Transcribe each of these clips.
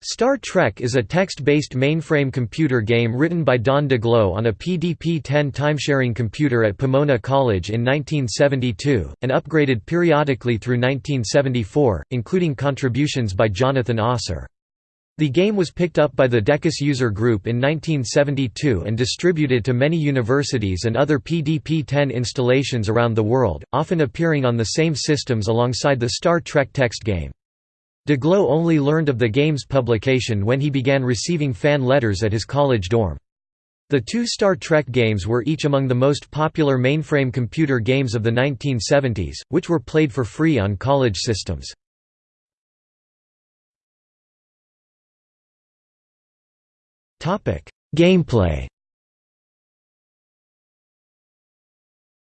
Star Trek is a text-based mainframe computer game written by Don Daglow on a PDP-10 timesharing computer at Pomona College in 1972, and upgraded periodically through 1974, including contributions by Jonathan Osser. The game was picked up by the Decus user group in 1972 and distributed to many universities and other PDP-10 installations around the world, often appearing on the same systems alongside the Star Trek text game. Daglow only learned of the game's publication when he began receiving fan letters at his college dorm. The two Star Trek games were each among the most popular mainframe computer games of the 1970s, which were played for free on college systems. Gameplay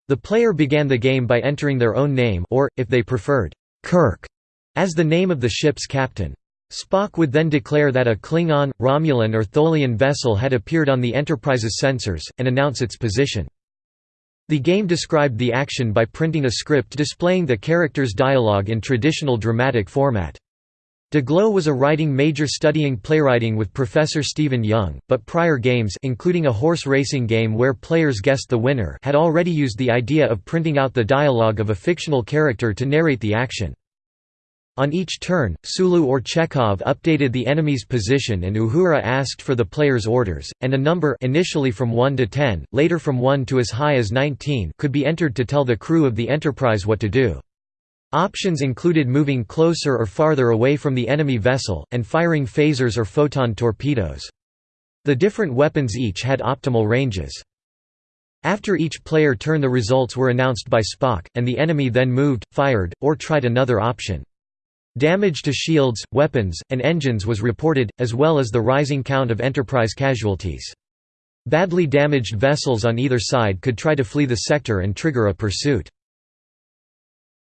The player began the game by entering their own name or, if they preferred, Kirk as the name of the ship's captain. Spock would then declare that a Klingon, Romulan or Tholian vessel had appeared on the Enterprise's sensors, and announce its position. The game described the action by printing a script displaying the character's dialogue in traditional dramatic format. Daglow was a writing major studying playwriting with Professor Stephen Young, but prior games including a horse racing game where players guessed the winner had already used the idea of printing out the dialogue of a fictional character to narrate the action. On each turn, Sulu or Chekov updated the enemy's position and Uhura asked for the player's orders, and a number initially from 1 to 10, later from 1 to as high as 19 could be entered to tell the crew of the Enterprise what to do. Options included moving closer or farther away from the enemy vessel, and firing phasers or photon torpedoes. The different weapons each had optimal ranges. After each player turn the results were announced by Spock, and the enemy then moved, fired, or tried another option. Damage to shields, weapons, and engines was reported, as well as the rising count of Enterprise casualties. Badly damaged vessels on either side could try to flee the sector and trigger a pursuit.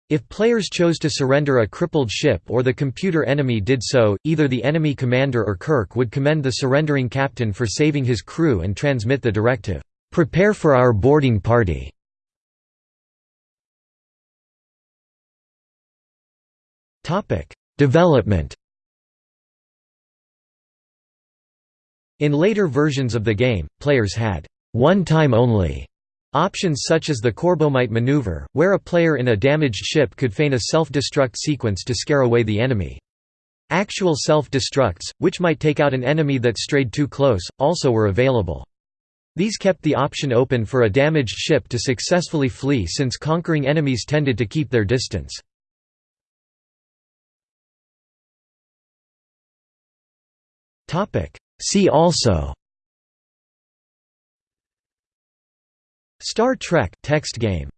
If players chose to surrender a crippled ship or the computer enemy did so, either the enemy commander or Kirk would commend the surrendering captain for saving his crew and transmit the directive, "'Prepare for our boarding party' Development In later versions of the game, players had one time only options such as the Corbomite maneuver, where a player in a damaged ship could feign a self-destruct sequence to scare away the enemy. Actual self-destructs, which might take out an enemy that strayed too close, also were available. These kept the option open for a damaged ship to successfully flee since conquering enemies tended to keep their distance. See also Star Trek text game